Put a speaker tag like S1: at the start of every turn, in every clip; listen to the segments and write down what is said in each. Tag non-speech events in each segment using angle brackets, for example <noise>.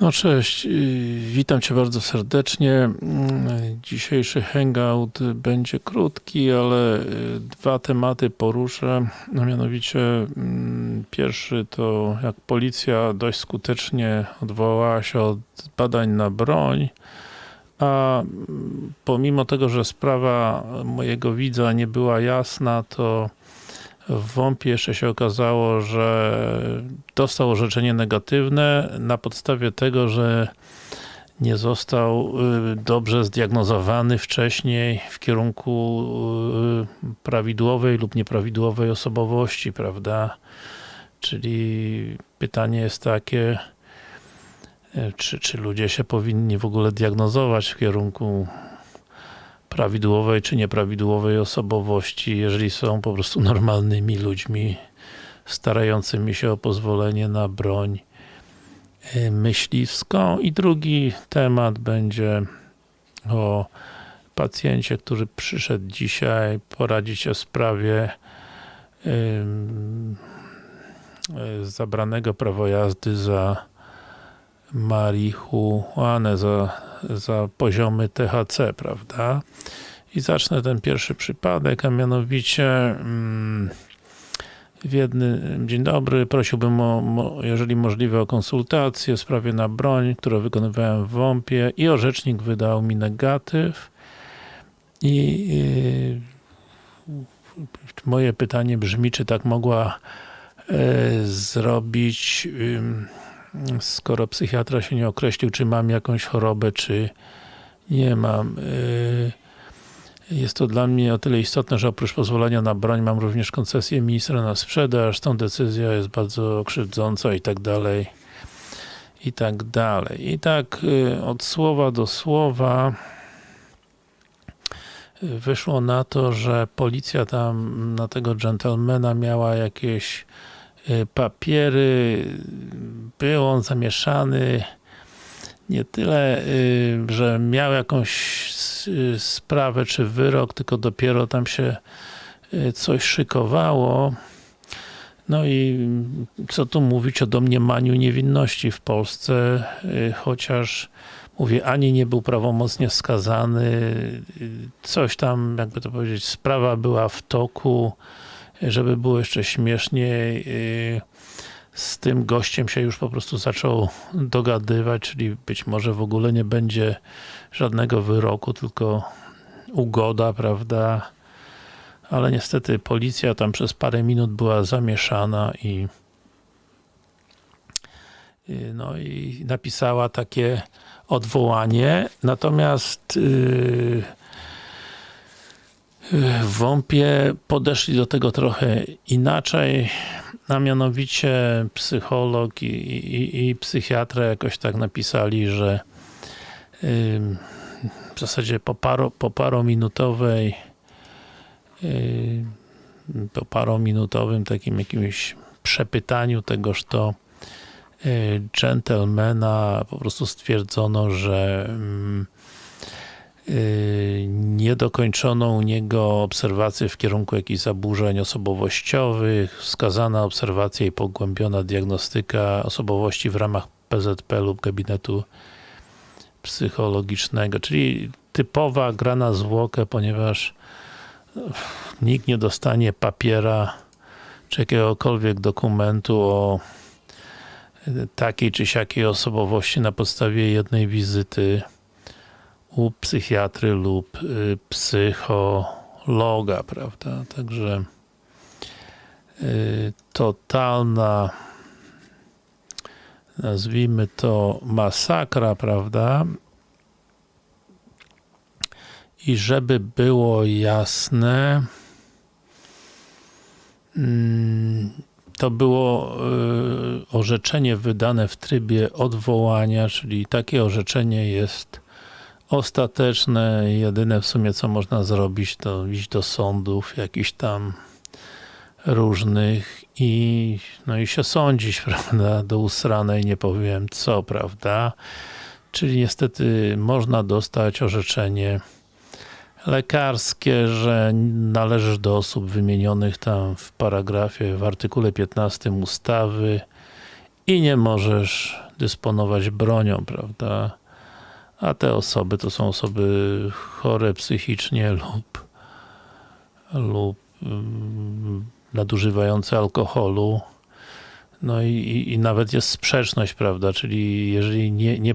S1: No cześć, y, witam Cię bardzo serdecznie. Mm, Dzisiejszy hangout będzie krótki, ale y, dwa tematy poruszę. No mianowicie mm, pierwszy to jak policja dość skutecznie odwołała się od badań na broń, a mm, pomimo tego, że sprawa mojego widza nie była jasna, to w WOMP-ie jeszcze się okazało, że dostał orzeczenie negatywne na podstawie tego, że nie został y, dobrze zdiagnozowany wcześniej w kierunku y, prawidłowej lub nieprawidłowej osobowości, prawda? Czyli pytanie jest takie, y, czy, czy ludzie się powinni w ogóle diagnozować w kierunku prawidłowej czy nieprawidłowej osobowości, jeżeli są po prostu normalnymi ludźmi starającymi się o pozwolenie na broń y, myśliwską. I drugi temat będzie o pacjencie, który przyszedł dzisiaj poradzić w sprawie yy, zabranego prawo jazdy za marihuanę, za, za poziomy THC, prawda? I zacznę ten pierwszy przypadek, a mianowicie mm, w jednym, dzień dobry, prosiłbym o, mo, jeżeli możliwe o konsultację w sprawie na broń, którą wykonywałem w WOMP-ie i orzecznik wydał mi negatyw i yy, moje pytanie brzmi, czy tak mogła yy, zrobić skoro psychiatra się nie określił, czy mam jakąś chorobę, czy nie mam. Jest to dla mnie o tyle istotne, że oprócz pozwolenia na broń mam również koncesję ministra na sprzedaż, tą decyzja jest bardzo krzywdząca i tak dalej i tak dalej. I tak od słowa do słowa wyszło na to, że policja tam na tego dżentelmena miała jakieś papiery, był on zamieszany nie tyle, że miał jakąś sprawę czy wyrok, tylko dopiero tam się coś szykowało. No i co tu mówić o domniemaniu niewinności w Polsce, chociaż mówię, ani nie był prawomocnie skazany, coś tam, jakby to powiedzieć, sprawa była w toku, żeby było jeszcze śmieszniej, z tym gościem się już po prostu zaczął dogadywać, czyli być może w ogóle nie będzie żadnego wyroku, tylko ugoda, prawda? Ale niestety policja tam przez parę minut była zamieszana i no i napisała takie odwołanie, natomiast yy, w WOMP-ie podeszli do tego trochę inaczej, a mianowicie psycholog i, i, i psychiatra jakoś tak napisali, że w zasadzie po, paro, po parominutowej po parominutowym takim jakimś przepytaniu tegoż to gentlemana po prostu stwierdzono, że nie dokończono u niego obserwacji w kierunku jakichś zaburzeń osobowościowych, wskazana obserwacja i pogłębiona diagnostyka osobowości w ramach PZP lub gabinetu psychologicznego, czyli typowa gra na zwłokę, ponieważ nikt nie dostanie papiera czy jakiegokolwiek dokumentu o takiej czy siakiej osobowości na podstawie jednej wizyty u psychiatry lub y, psychologa, prawda? Także y, totalna nazwijmy to masakra, prawda? I żeby było jasne, mm, to było y, orzeczenie wydane w trybie odwołania, czyli takie orzeczenie jest ostateczne, jedyne w sumie co można zrobić to iść do sądów jakichś tam różnych i no i się sądzić, <laughs> prawda, do usranej nie powiem co, prawda, czyli niestety można dostać orzeczenie lekarskie, że należysz do osób wymienionych tam w paragrafie, w artykule 15 ustawy i nie możesz dysponować bronią, prawda? A te osoby to są osoby chore psychicznie lub, lub mm, nadużywające alkoholu. No i, i, nawet jest sprzeczność, prawda? Czyli jeżeli nie, nie,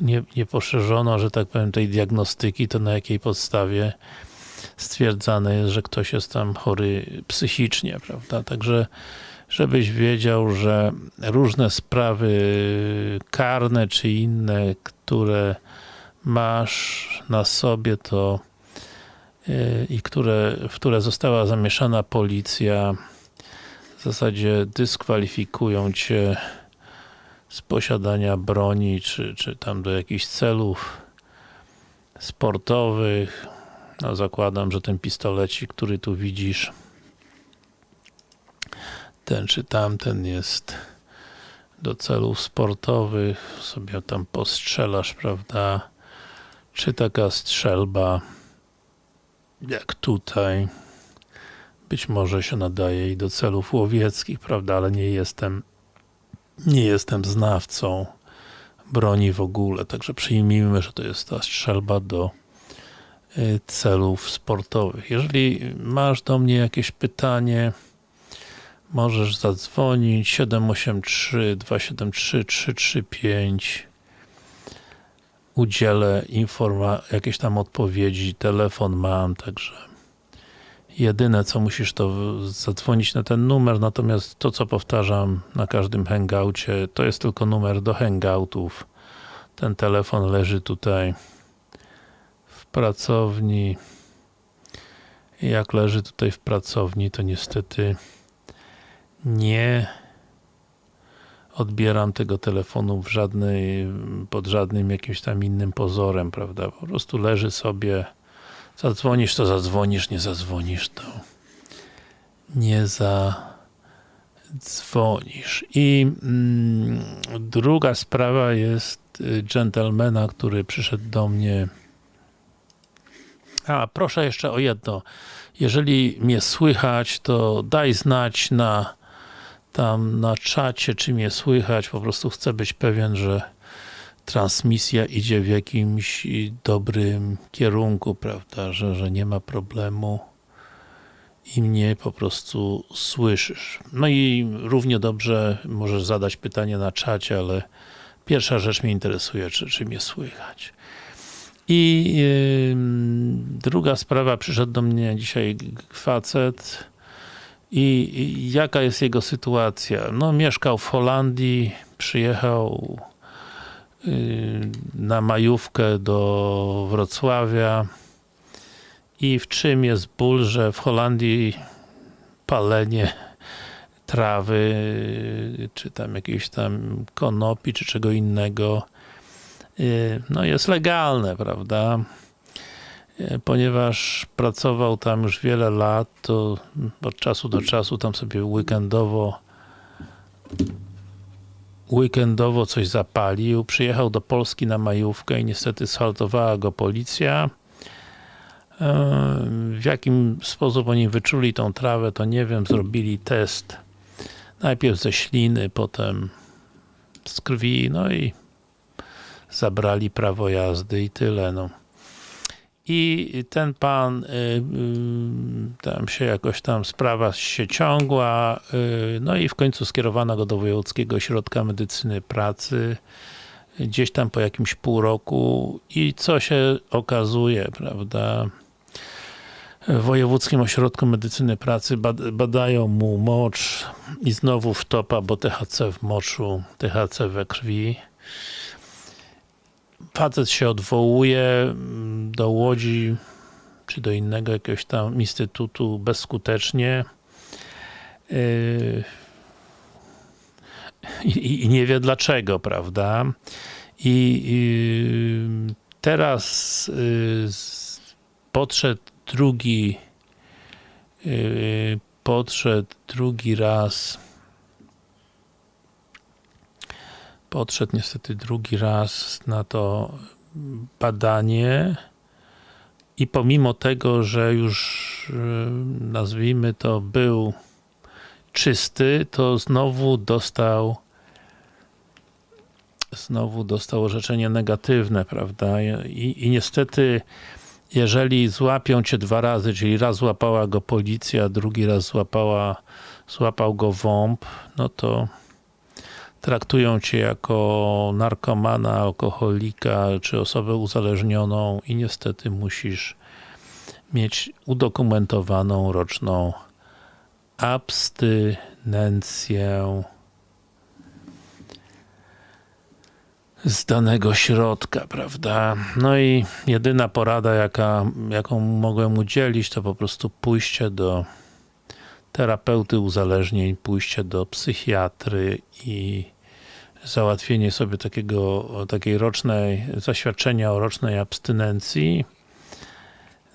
S1: nie, nie poszerzono, że tak powiem, tej diagnostyki, to na jakiej podstawie stwierdzane jest, że ktoś jest tam chory psychicznie, prawda? Także żebyś wiedział, że różne sprawy karne czy inne, które masz na sobie, to yy, i które, w które została zamieszana policja, w zasadzie dyskwalifikują cię z posiadania broni, czy, czy tam do jakichś celów sportowych. No zakładam, że ten pistolecik, który tu widzisz, ten czy tamten jest do celów sportowych, sobie tam postrzelasz, prawda? Czy taka strzelba, jak tutaj, być może się nadaje i do celów łowieckich, prawda? Ale nie jestem, nie jestem znawcą broni w ogóle, także przyjmijmy, że to jest ta strzelba do y, celów sportowych. Jeżeli masz do mnie jakieś pytanie, możesz zadzwonić 783 273 335 udzielę informa jakiejś tam odpowiedzi, telefon mam, także jedyne co musisz to zadzwonić na ten numer, natomiast to co powtarzam na każdym hangoucie, to jest tylko numer do hangoutów. Ten telefon leży tutaj w pracowni. Jak leży tutaj w pracowni, to niestety nie odbieram tego telefonu w żadnej, pod żadnym jakimś tam innym pozorem, prawda? Po prostu leży sobie, zadzwonisz, to zadzwonisz, nie zadzwonisz, to nie zadzwonisz. I mm, druga sprawa jest y, dżentelmena, który przyszedł do mnie a, proszę jeszcze o jedno. Jeżeli mnie słychać, to daj znać na tam na czacie, czy mnie słychać. Po prostu chcę być pewien, że transmisja idzie w jakimś dobrym kierunku, prawda, że, że nie ma problemu i mnie po prostu słyszysz. No i równie dobrze możesz zadać pytanie na czacie, ale pierwsza rzecz mnie interesuje, czy, czy mnie słychać. I yy, druga sprawa, przyszedł do mnie dzisiaj facet i, jaka jest jego sytuacja? No mieszkał w Holandii, przyjechał yy, na majówkę do Wrocławia i w czym jest ból, że w Holandii palenie trawy, czy tam jakiejś tam konopi, czy czego innego no jest legalne, prawda? Ponieważ pracował tam już wiele lat, to od czasu do czasu tam sobie weekendowo weekendowo coś zapalił, przyjechał do Polski na majówkę i niestety shaltowała go policja. W jakim sposób oni wyczuli tą trawę, to nie wiem, zrobili test najpierw ze śliny, potem z krwi, no i zabrali prawo jazdy i tyle, no. I ten pan, y, y, tam się jakoś tam sprawa się ciągła, y, no i w końcu skierowano go do Wojewódzkiego Ośrodka Medycyny Pracy, gdzieś tam po jakimś pół roku. I co się okazuje, prawda, w Wojewódzkim Ośrodku Medycyny Pracy badają mu mocz i znowu wtopa, bo THC w moczu, THC we krwi facet się odwołuje mm, do Łodzi czy do innego jakiegoś tam instytutu bezskutecznie yy, i, i nie wie dlaczego, prawda? I, i teraz yy, podszedł drugi yy, podszedł drugi raz podszedł niestety drugi raz na to badanie i pomimo tego, że już nazwijmy to był czysty, to znowu dostał znowu dostał orzeczenie negatywne, prawda? I, i niestety, jeżeli złapią cię dwa razy, czyli raz złapała go policja, drugi raz złapała, złapał go WOMP, no to traktują cię jako narkomana, alkoholika, czy osobę uzależnioną i niestety musisz mieć udokumentowaną roczną abstynencję z danego środka, prawda? No i jedyna porada, jaka, jaką mogłem udzielić, to po prostu pójście do terapeuty uzależnień, pójście do psychiatry i załatwienie sobie takiego, takiej rocznej, zaświadczenia o rocznej abstynencji.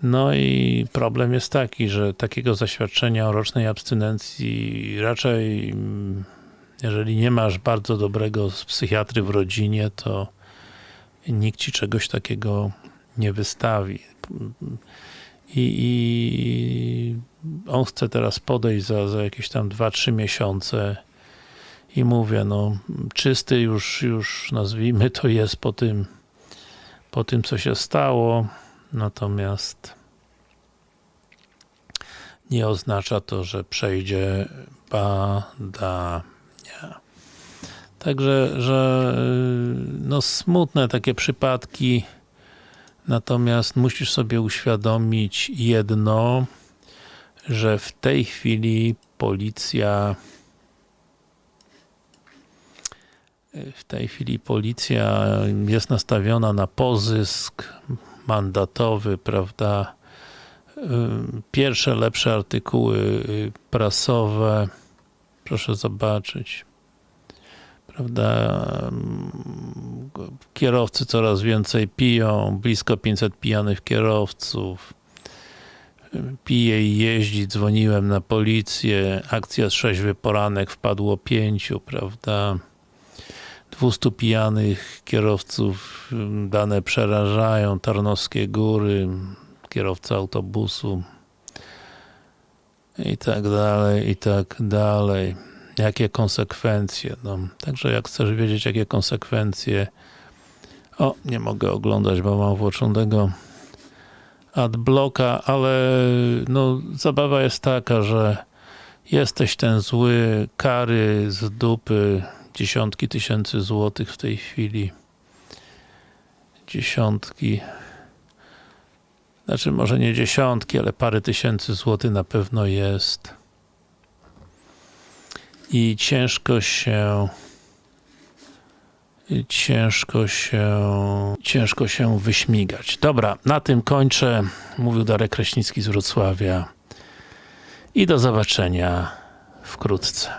S1: No i problem jest taki, że takiego zaświadczenia o rocznej abstynencji raczej jeżeli nie masz bardzo dobrego psychiatry w rodzinie, to nikt ci czegoś takiego nie wystawi. I, i on chce teraz podejść za, za jakieś tam 2-3 miesiące i mówię, no czysty już, już nazwijmy to jest po tym, po tym co się stało, natomiast nie oznacza to, że przejdzie badania. Także, że no smutne takie przypadki, natomiast musisz sobie uświadomić jedno, że w tej chwili policja w tej chwili policja jest nastawiona na pozysk mandatowy, prawda? Pierwsze lepsze artykuły prasowe. Proszę zobaczyć. Prawda? Kierowcy coraz więcej piją, blisko 500 pijanych kierowców. Pije i jeździ, dzwoniłem na policję, akcja trzeźwy poranek, wpadło pięciu, prawda? 200 pijanych kierowców, dane przerażają, Tarnowskie Góry, kierowca autobusu i tak dalej, i tak dalej. Jakie konsekwencje? No, także jak chcesz wiedzieć, jakie konsekwencje o, nie mogę oglądać, bo mam włączonego adblocka, ale no, zabawa jest taka, że jesteś ten zły, kary z dupy, dziesiątki tysięcy złotych w tej chwili. Dziesiątki. Znaczy może nie dziesiątki, ale parę tysięcy złotych na pewno jest. I ciężko się ciężko się ciężko się wyśmigać. Dobra, na tym kończę. Mówił Darek Kraśnicki z Wrocławia. I do zobaczenia wkrótce.